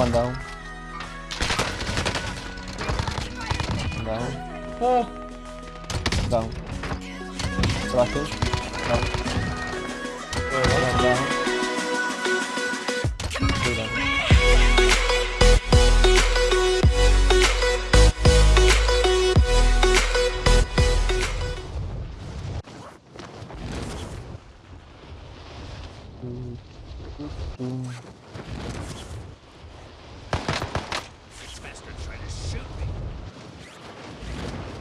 One down. Down. Oh. Down. Flashing. Down. One down. Two down.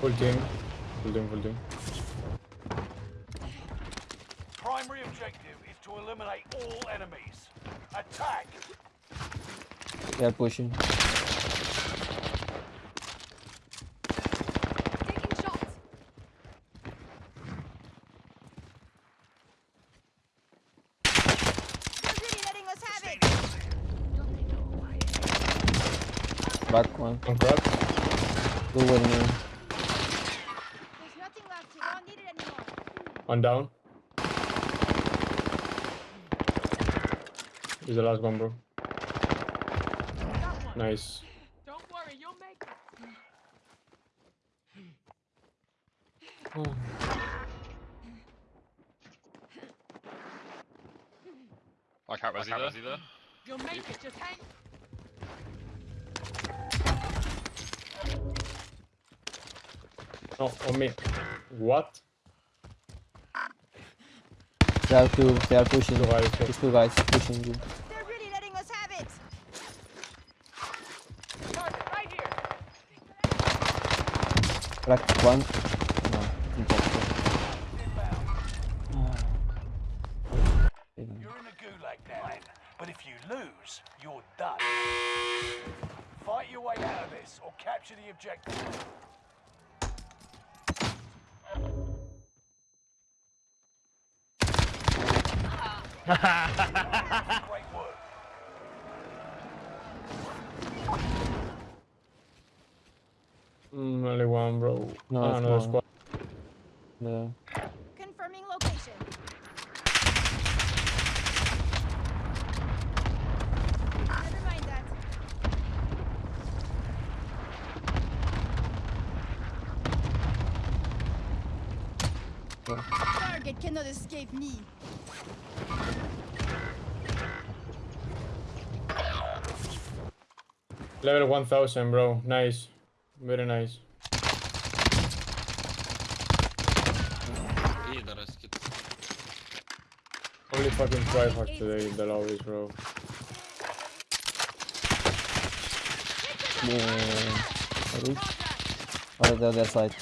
Full team. Full team, full team. Primary objective is to eliminate all enemies. Attack! They are pushing. Taking shots. You're really letting us have it. Back one. One crack. Two with me. There's nothing left here. I don't need it anymore. One down. He's the last one, bro. Nice. Don't worry, you'll make it. Oh. I can't res either. You'll make it. Just hang. No, on me. What? They are two. They are pushing. Two guys. These two guys pushing you. They're really letting us have it. Right here. Crack one. No. Impossible. You're in the gulag now, but if you lose, you're done. Fight your way out of this or capture the objective. Mm, only one, bro. No, it's another one. squad. Yeah. Confirming location. Never mind that. Target cannot escape me. Level 1000, bro. Nice. Very nice. İyi de rest git. Only fucking tryhard today in the lobbies, bro. Yeah. Reach. Oh, or the other side.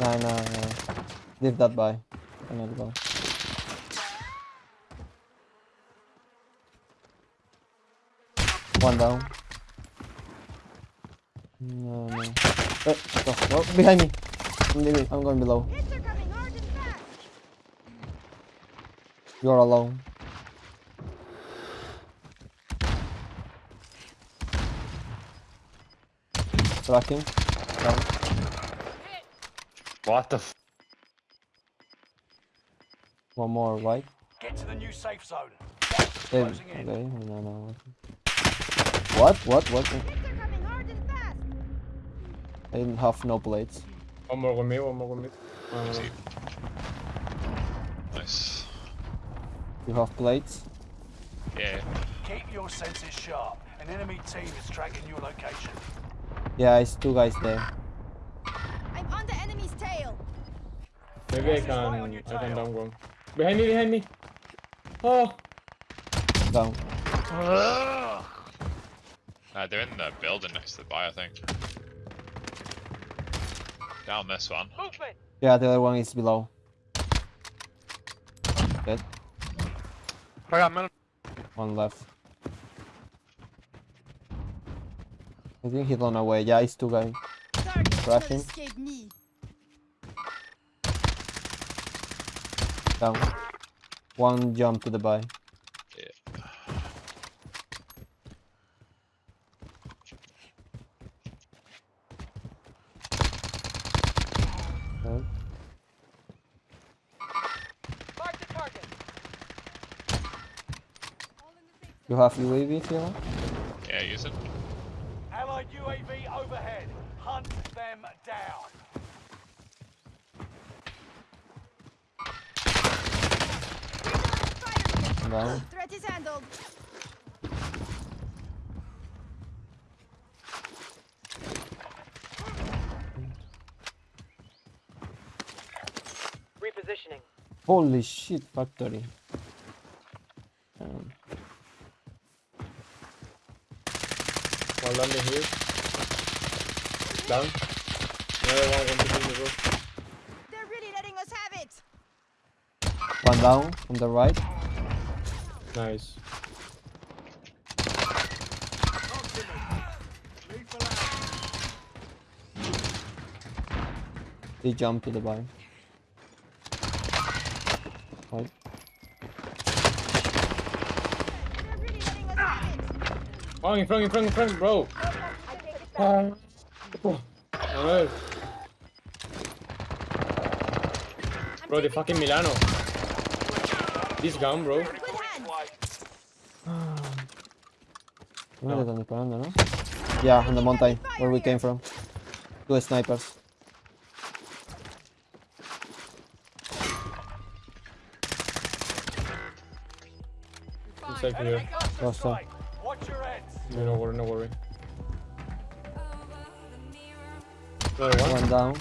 Nah, nah, nah. Leave that by. Cannot go. One down. No, no. Eh, go, go, behind me. I'm leaving. I'm going below. Hits are coming hard and fast. You're alone. Tracking. Down. What the f? One more right. Get to the new safe zone. Eh, okay, in. no, no. What? What? What? Hits are coming hard and fast. I have no plates. One more with me, one more with me. Uh, Nice. You have plates? Yeah. Keep your senses sharp. An enemy team is tracking your location. Yeah, it's two guys there. I'm on the enemy's tail. maybe I can, right on your I can down one. Behind me, behind me. Oh, Down. Uh, they're in the building next to the buy, I think. Down this one. Movement. Yeah, the other one is below. Dead. One left. I think he's on our way. Yeah, it's two guys. Crashing. Down. One jump to the buy. Yeah. Dead. Mark the target. All in the safe You have UAV, Fiona? Yeah, use it. Allied UAV overhead. Hunt them down. Fire. Down. Threat is handled. Repositioning. Holy shit, factory. One landing here. Down. Another one went between the roof. They're really letting us have it. one down on the right. Nice. They jump to the buy. Right. They're really letting us have bro. Oh. Bro, the fucking Milano. This gun, bro. No le están disparando, ¿no? Yeah, on the mountain, where we came from. Two snipers. Inside here. No, no worry, no worry. Another one. One down.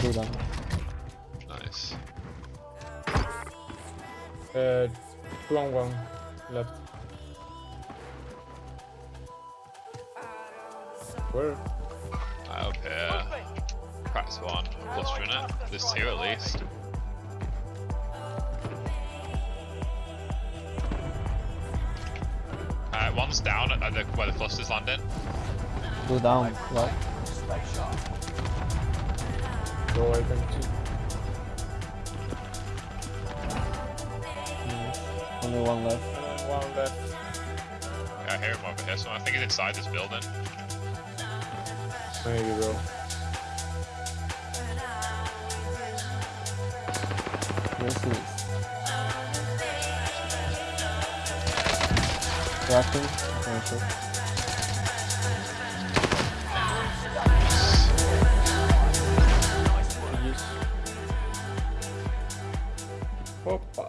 Two down. Nice. Uh, two on one left. Where? I up here. Cracks one. Clustering it. There's two at least. Alright, one's down at the, where the cluster's landing. Go down. Right. Stay sharp. Bro, I can see. Only one left. Another one left. Yeah, I hear him over here, so I think he's inside this building. Maybe, bro. Where's he? Cracking. Okay, sure. Opa.